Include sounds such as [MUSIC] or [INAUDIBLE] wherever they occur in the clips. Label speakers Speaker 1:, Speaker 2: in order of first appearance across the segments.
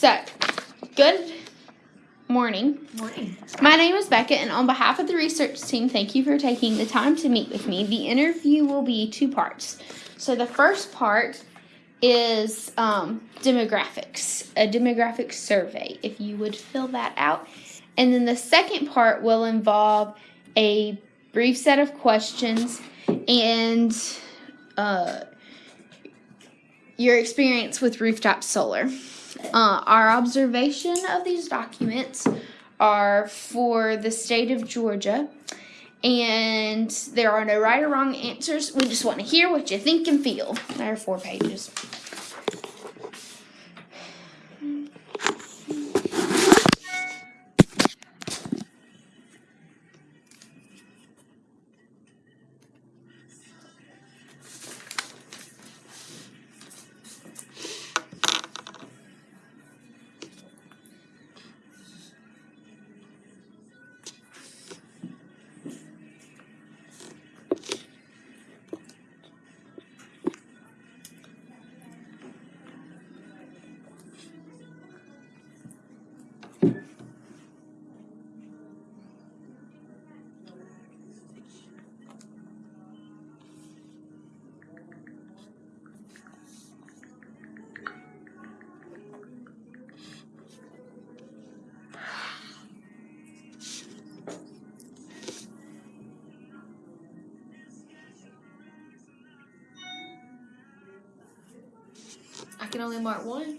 Speaker 1: So, good morning.
Speaker 2: Morning.
Speaker 1: My name is Becca, and on behalf of the research team, thank you for taking the time to meet with me. The interview will be two parts. So, the first part is um, demographics, a demographic survey, if you would fill that out. And then the second part will involve a brief set of questions and uh, your experience with rooftop solar. Uh, our observation of these documents are for the state of Georgia, and there are no right or wrong answers. We just want to hear what you think and feel. There are four pages.
Speaker 2: Can only mark one.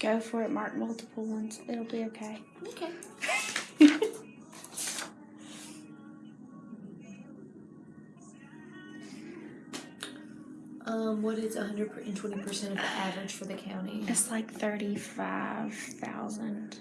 Speaker 1: Go for it, mark multiple ones. It'll be okay.
Speaker 2: Okay. [LAUGHS] Um, what is 120% of the average for the county?
Speaker 1: It's like 35,000.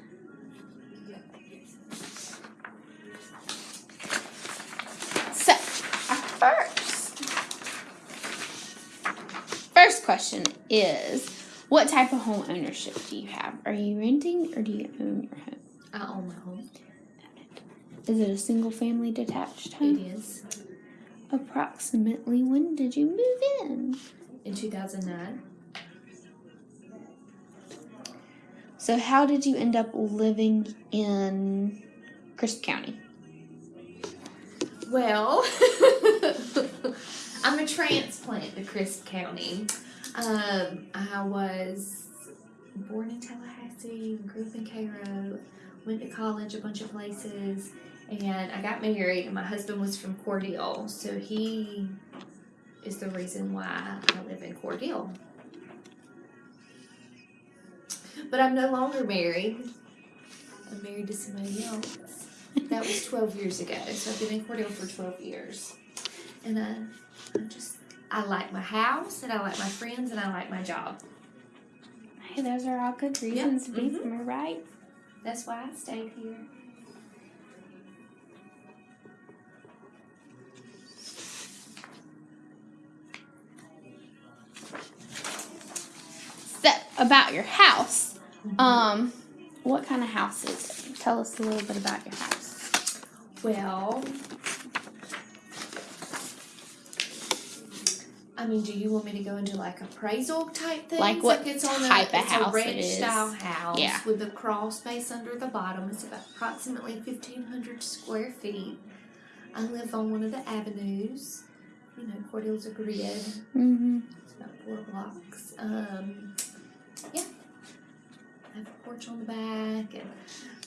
Speaker 1: Question is what type of home ownership do you have? Are you renting or do you own your home?
Speaker 2: I own my home.
Speaker 1: Is it a single family detached home?
Speaker 2: It is.
Speaker 1: Approximately when did you move in?
Speaker 2: In 2009.
Speaker 1: So, how did you end up living in Crisp County?
Speaker 2: Well, [LAUGHS] I'm a transplant to Crisp County. Um, I was born in Tallahassee, grew up in Cairo, went to college a bunch of places, and I got married. And my husband was from Cordele, so he is the reason why I live in Cordele. But I'm no longer married. I'm married to somebody else. That was 12 years ago, so I've been in Cordele for 12 years. And I, I just, I like my house, and I like my friends, and I like my job.
Speaker 1: Hey, those are all good reasons to be
Speaker 2: mhm.
Speaker 1: somewhere, right?
Speaker 2: That's why I stayed here.
Speaker 1: So, about your house.
Speaker 2: Mm-hmm.
Speaker 1: Um, what kind of house is it? Tell us a little bit about your house.
Speaker 2: Well, I mean, do you want me to go into like appraisal type things?
Speaker 1: Like what
Speaker 2: it's on
Speaker 1: type of
Speaker 2: a, it's
Speaker 1: house
Speaker 2: a ranch
Speaker 1: is.
Speaker 2: style house
Speaker 1: Yeah.
Speaker 2: with a crawl space under the bottom. It's about approximately fifteen hundred square feet. I live on one of the avenues. You know, Cordele's a grid.
Speaker 1: Mm-hmm.
Speaker 2: It's about four blocks. Um, yeah. I have a porch on the back and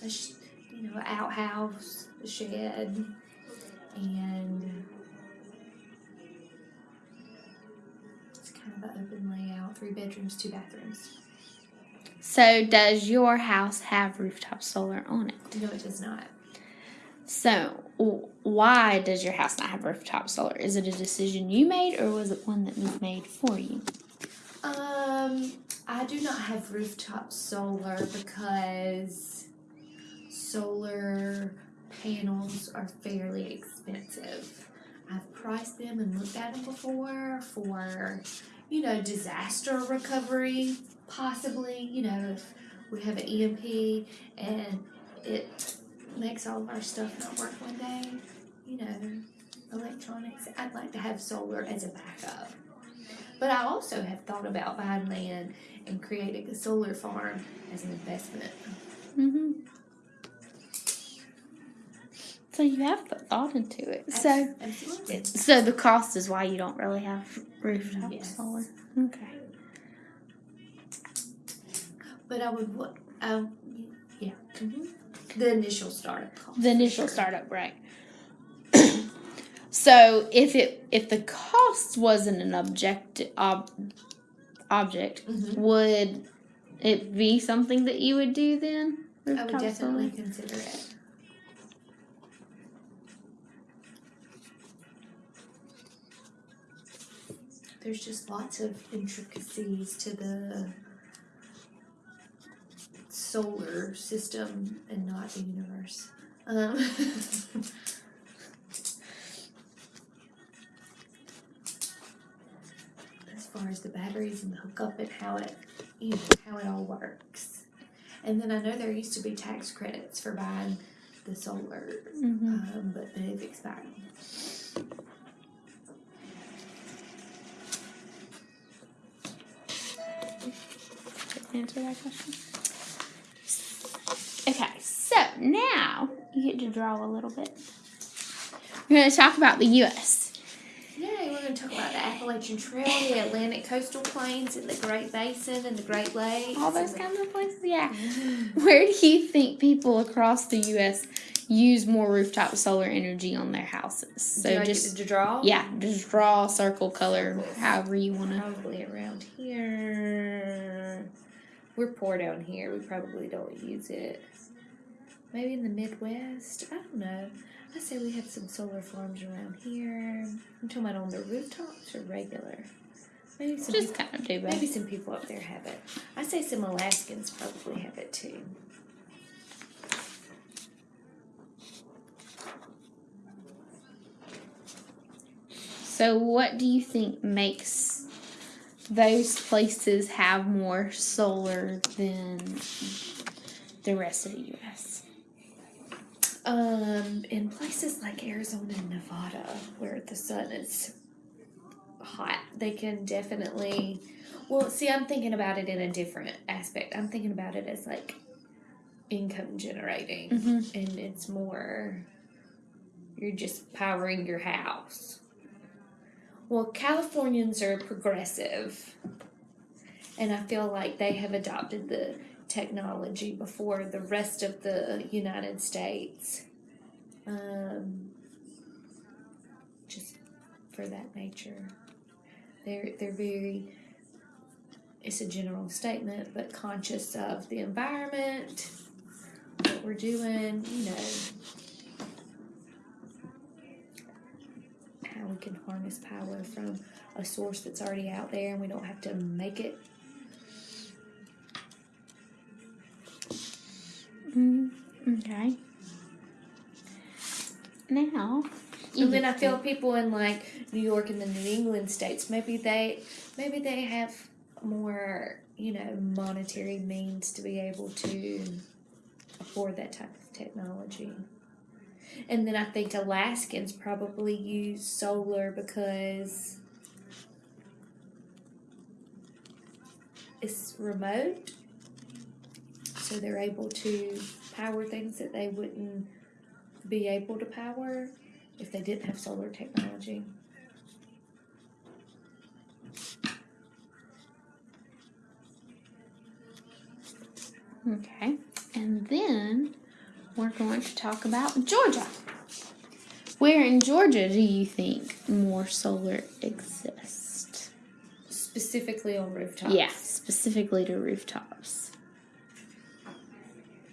Speaker 2: a sh- you know outhouse, a shed, and open layout. Three bedrooms, two bathrooms.
Speaker 1: So, does your house have rooftop solar on it?
Speaker 2: No, it does not.
Speaker 1: So, why does your house not have rooftop solar? Is it a decision you made, or was it one that was made for you?
Speaker 2: Um, I do not have rooftop solar because solar panels are fairly expensive. I've priced them and looked at them before for, you know, disaster recovery, possibly. You know, if we have an EMP and it makes all of our stuff not work one day, you know, electronics. I'd like to have solar as a backup. But I also have thought about buying land and creating a solar farm as an investment.
Speaker 1: hmm So you have put thought into it. So
Speaker 2: absolutely.
Speaker 1: so the cost is why you don't really have rooftop
Speaker 2: Yes.
Speaker 1: solar. Okay.
Speaker 2: But I would what? Um, yeah. hmm The initial startup cost.
Speaker 1: The initial
Speaker 2: Sure.
Speaker 1: startup, right? so if it if the cost wasn't an object ob, object,
Speaker 2: Mhm.
Speaker 1: would it be something that you would do then?
Speaker 2: I would definitely
Speaker 1: solar?
Speaker 2: consider it. There's just lots of intricacies to the solar system and not the universe. Um, [LAUGHS] as far as the batteries and the hookup and how it, you know, how it all works. And then I know there used to be tax credits for buying the solar,
Speaker 1: Mhm.
Speaker 2: um, but they've expired.
Speaker 1: Answer that question? Okay, so now you get to draw a little bit. We're going to talk about the U.S.
Speaker 2: Yeah, we're going to talk about the Appalachian Trail, the Atlantic coastal plains, and the Great Basin and the Great Lakes.
Speaker 1: All those kinds of places. Yeah. [LAUGHS] Where do you think people across the U.S. use more rooftop solar energy on their houses? So just
Speaker 2: to draw?
Speaker 1: yeah, just draw, circle, color, however you want to.
Speaker 2: Probably around here. We're poor down here. We probably don't use it. Maybe in the Midwest. I don't know. I say we have some solar farms around here. I'm talking about on the rooftops or regular. Maybe some
Speaker 1: Just
Speaker 2: people,
Speaker 1: kind of do both.
Speaker 2: maybe some people up there have it. I say some Alaskans probably have it too.
Speaker 1: So, what do you think makes those places have more solar than the rest of the U.S.?
Speaker 2: Um, in places like Arizona and Nevada, where the sun is hot, they can definitely. Well, see, I'm thinking about it in a different aspect. I'm thinking about it as like income generating,
Speaker 1: Mhm.
Speaker 2: and it's more. You're just powering your house. Well, Californians are progressive, and I feel like they have adopted the technology before the rest of the United States. Um, just for that nature, they're they're very. It's a general statement, but conscious of the environment, what we're doing, you know, we can harness power from a source that's already out there, and we don't have to make it
Speaker 1: Mm, okay. Now,
Speaker 2: And then I feel people in like New York and the New England states, maybe they maybe they have more, you know, monetary means to be able to afford that type of technology. And then I think Alaskans probably use solar because it's remote. So they're able to power things that they wouldn't be able to power if they didn't have solar technology.
Speaker 1: Okay. And then going to talk about Georgia. Where in Georgia do you think more solar exists?
Speaker 2: Specifically on rooftops.
Speaker 1: Yeah, specifically to rooftops.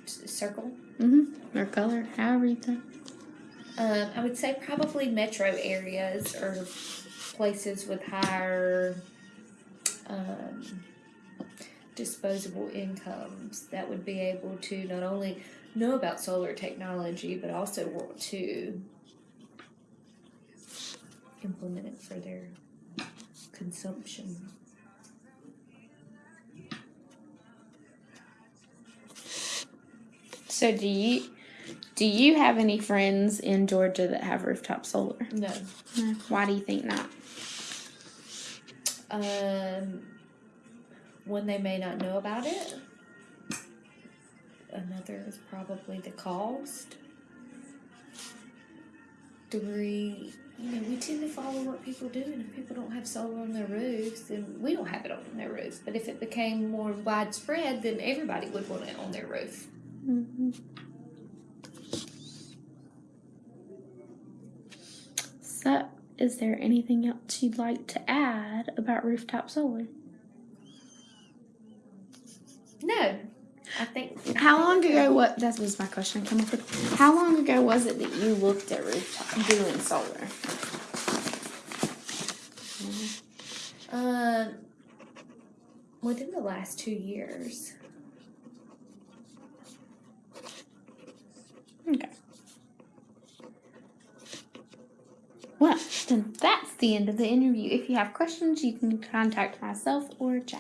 Speaker 2: Circle.
Speaker 1: Mm-hmm. Or color, however you think.
Speaker 2: Um, I would say probably metro areas or places with higher um, disposable incomes that would be able to not only know about solar technology but also want to implement it for their consumption.
Speaker 1: So do you do you have any friends in Georgia that have rooftop solar?
Speaker 2: No.
Speaker 1: Why do you think not?
Speaker 2: Um, when they may not know about it. Another is probably the cost. Three, you know, we tend to follow what people do, and if people don't have solar on their roofs, then we don't have it on their roofs. But if it became more widespread, then everybody would want it on their roof.
Speaker 1: Mhm. So, is there anything else you'd like to add about rooftop solar?
Speaker 2: No, I think.
Speaker 1: How long ago? What that was my question. I up with. How long ago was it that you looked at rooftop doing solar?
Speaker 2: Um, within the last two years.
Speaker 1: Okay. Well, then that's the end of the interview. If you have questions, you can contact myself or.
Speaker 2: Okay.